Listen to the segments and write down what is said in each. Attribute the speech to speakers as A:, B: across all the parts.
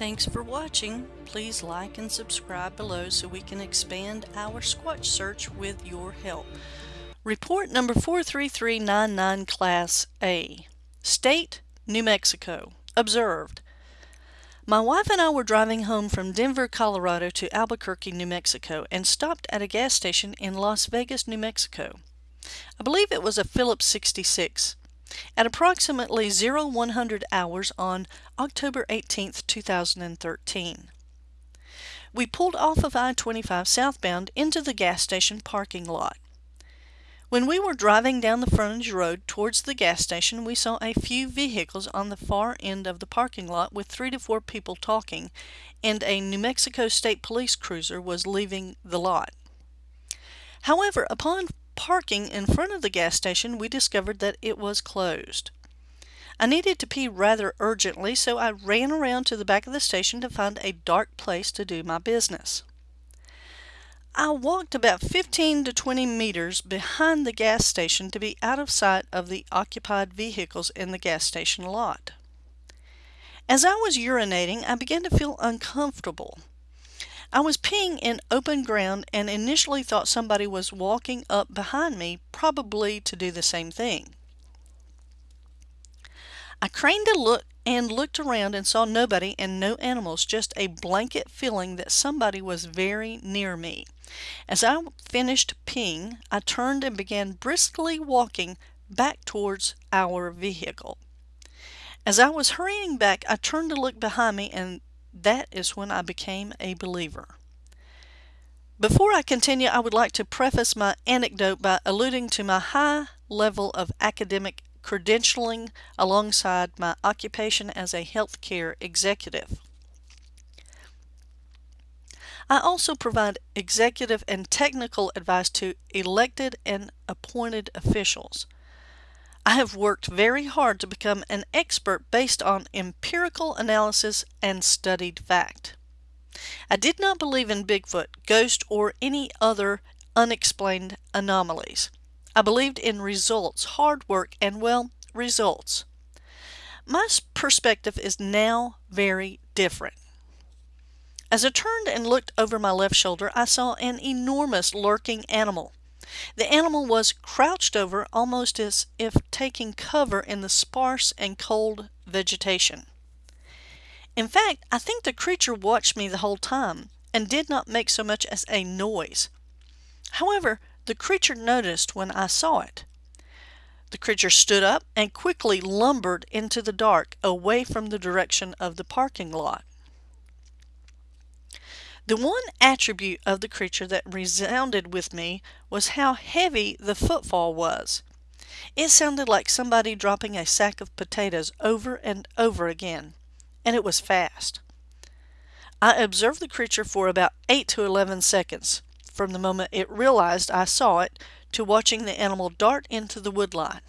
A: Thanks for watching. Please like and subscribe below so we can expand our Squatch search with your help. Report number 43399 Class A. State, New Mexico. Observed. My wife and I were driving home from Denver, Colorado to Albuquerque, New Mexico and stopped at a gas station in Las Vegas, New Mexico. I believe it was a Phillips 66. At approximately 0100 hours on October 18, 2013. We pulled off of I-25 southbound into the gas station parking lot. When we were driving down the frontage road towards the gas station, we saw a few vehicles on the far end of the parking lot with three to four people talking, and a New Mexico State Police cruiser was leaving the lot. However, upon parking in front of the gas station, we discovered that it was closed. I needed to pee rather urgently, so I ran around to the back of the station to find a dark place to do my business. I walked about 15 to 20 meters behind the gas station to be out of sight of the occupied vehicles in the gas station lot. As I was urinating, I began to feel uncomfortable. I was peeing in open ground and initially thought somebody was walking up behind me, probably to do the same thing. I craned a look and looked around and saw nobody and no animals, just a blanket feeling that somebody was very near me. As I finished peeing, I turned and began briskly walking back towards our vehicle. As I was hurrying back, I turned to look behind me, and that is when I became a believer. Before I continue, I would like to preface my anecdote by alluding to my high level of academic credentialing alongside my occupation as a healthcare executive. I also provide executive and technical advice to elected and appointed officials. I have worked very hard to become an expert based on empirical analysis and studied fact. I did not believe in Bigfoot, ghost, or any other unexplained anomalies. I believed in results, hard work, and, well, results. My perspective is now very different. As I turned and looked over my left shoulder, I saw an enormous lurking animal. The animal was crouched over almost as if taking cover in the sparse and cold vegetation. In fact, I think the creature watched me the whole time and did not make so much as a noise. However, the creature noticed when I saw it. The creature stood up and quickly lumbered into the dark away from the direction of the parking lot. The one attribute of the creature that resounded with me was how heavy the footfall was. It sounded like somebody dropping a sack of potatoes over and over again, and it was fast. I observed the creature for about 8 to 11 seconds, from the moment it realized I saw it to watching the animal dart into the woodline.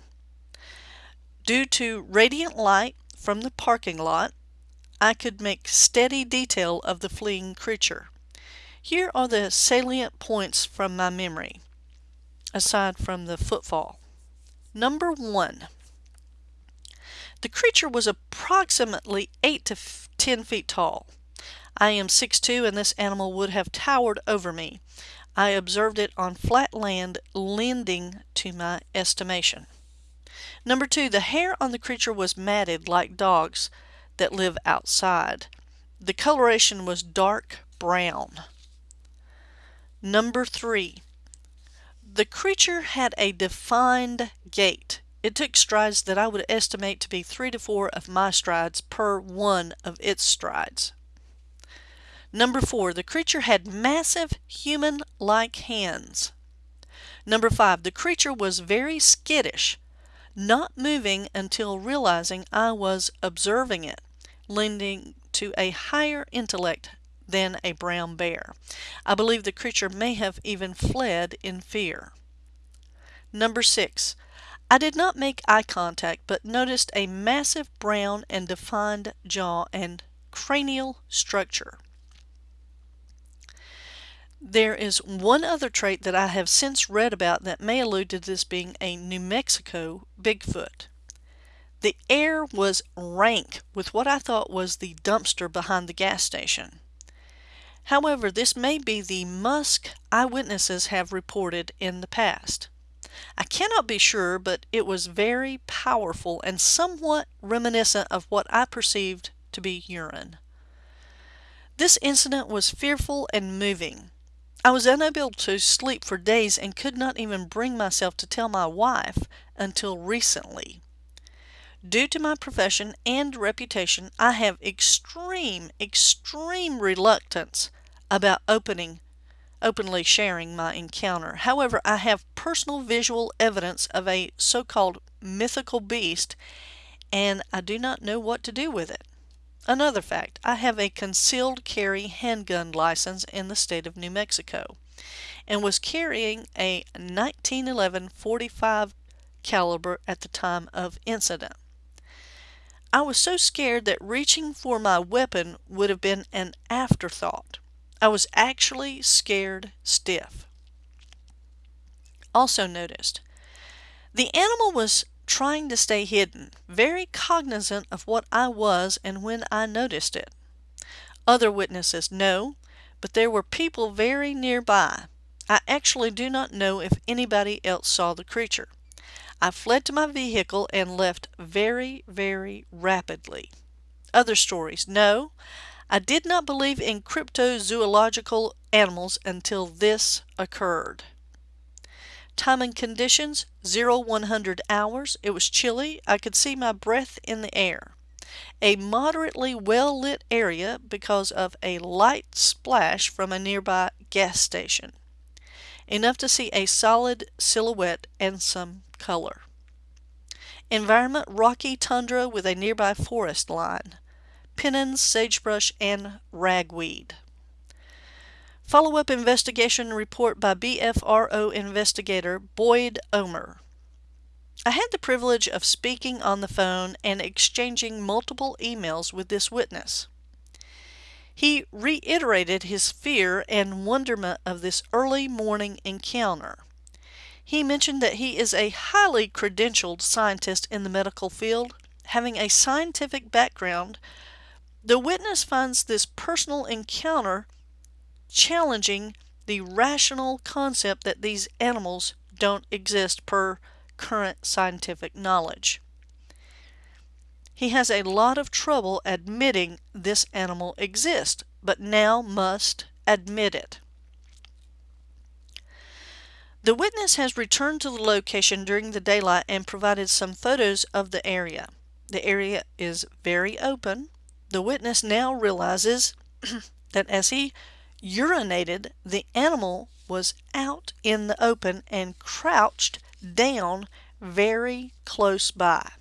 A: Due to radiant light from the parking lot, I could make steady detail of the fleeing creature. Here are the salient points from my memory, aside from the footfall. Number one, the creature was approximately 8 to 10 feet tall. I am 6'2 and this animal would have towered over me. I observed it on flat land lending to my estimation. Number two, the hair on the creature was matted like dogs that live outside. The coloration was dark brown. Number three, the creature had a defined gait. It took strides that I would estimate to be three to four of my strides per one of its strides. Number four, the creature had massive human-like hands. Number five, the creature was very skittish, not moving until realizing I was observing it lending to a higher intellect than a brown bear. I believe the creature may have even fled in fear. Number six, I did not make eye contact but noticed a massive brown and defined jaw and cranial structure. There is one other trait that I have since read about that may allude to this being a New Mexico Bigfoot. The air was rank with what I thought was the dumpster behind the gas station. However, this may be the musk eyewitnesses have reported in the past. I cannot be sure, but it was very powerful and somewhat reminiscent of what I perceived to be urine. This incident was fearful and moving. I was unable to sleep for days and could not even bring myself to tell my wife until recently. Due to my profession and reputation, I have extreme, extreme reluctance about opening openly sharing my encounter. However, I have personal visual evidence of a so-called mythical beast and I do not know what to do with it. Another fact, I have a concealed carry handgun license in the state of New Mexico and was carrying a 1911 45 caliber at the time of incident. I was so scared that reaching for my weapon would have been an afterthought. I was actually scared stiff. Also noticed, the animal was trying to stay hidden, very cognizant of what I was and when I noticed it. Other witnesses no, but there were people very nearby. I actually do not know if anybody else saw the creature. I fled to my vehicle and left very, very rapidly. Other stories. No, I did not believe in cryptozoological animals until this occurred. Time and conditions 0 100 hours. It was chilly. I could see my breath in the air. A moderately well lit area because of a light splash from a nearby gas station. Enough to see a solid silhouette and some color. Environment rocky tundra with a nearby forest line. Piñons, sagebrush, and ragweed. Follow-up investigation report by BFRO investigator Boyd Omer. I had the privilege of speaking on the phone and exchanging multiple emails with this witness. He reiterated his fear and wonderment of this early morning encounter. He mentioned that he is a highly credentialed scientist in the medical field, having a scientific background. The witness finds this personal encounter challenging the rational concept that these animals don't exist per current scientific knowledge. He has a lot of trouble admitting this animal exists, but now must admit it. The witness has returned to the location during the daylight and provided some photos of the area. The area is very open. The witness now realizes that as he urinated, the animal was out in the open and crouched down very close by.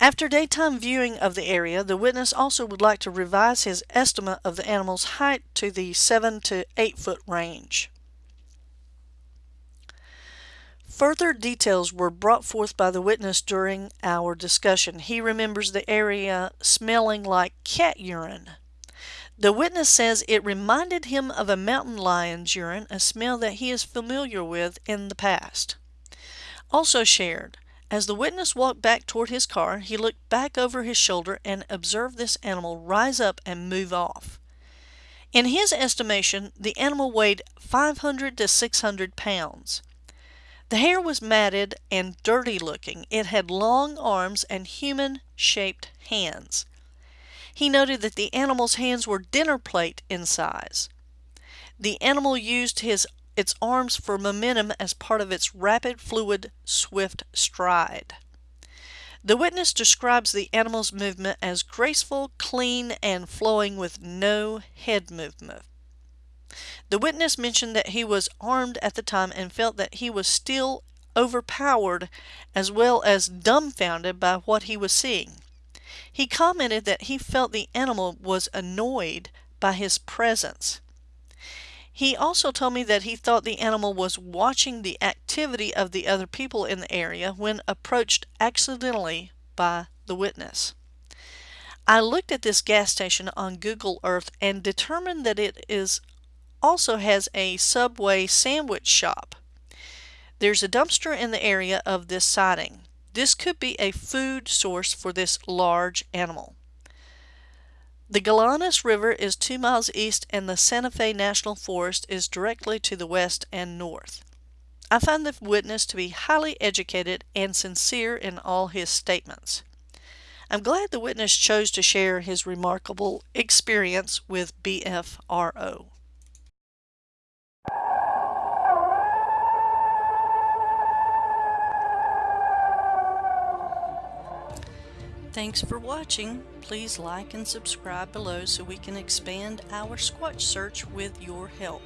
A: After daytime viewing of the area, the witness also would like to revise his estimate of the animal's height to the 7 to 8 foot range. Further details were brought forth by the witness during our discussion. He remembers the area smelling like cat urine. The witness says it reminded him of a mountain lion's urine, a smell that he is familiar with in the past. Also shared, as the witness walked back toward his car, he looked back over his shoulder and observed this animal rise up and move off. In his estimation, the animal weighed 500 to 600 pounds. The hair was matted and dirty looking. It had long arms and human shaped hands. He noted that the animal's hands were dinner plate in size. The animal used his its arms for momentum as part of its rapid, fluid, swift stride. The witness describes the animal's movement as graceful, clean, and flowing with no head movement. The witness mentioned that he was armed at the time and felt that he was still overpowered as well as dumbfounded by what he was seeing. He commented that he felt the animal was annoyed by his presence. He also told me that he thought the animal was watching the activity of the other people in the area when approached accidentally by the witness. I looked at this gas station on Google Earth and determined that it is also has a Subway sandwich shop. There's a dumpster in the area of this siding. This could be a food source for this large animal. The Gallinas River is two miles east and the Santa Fe National Forest is directly to the west and north. I find the witness to be highly educated and sincere in all his statements. I'm glad the witness chose to share his remarkable experience with BFRO. Thanks for watching. Please like and subscribe below so we can expand our Squatch search with your help.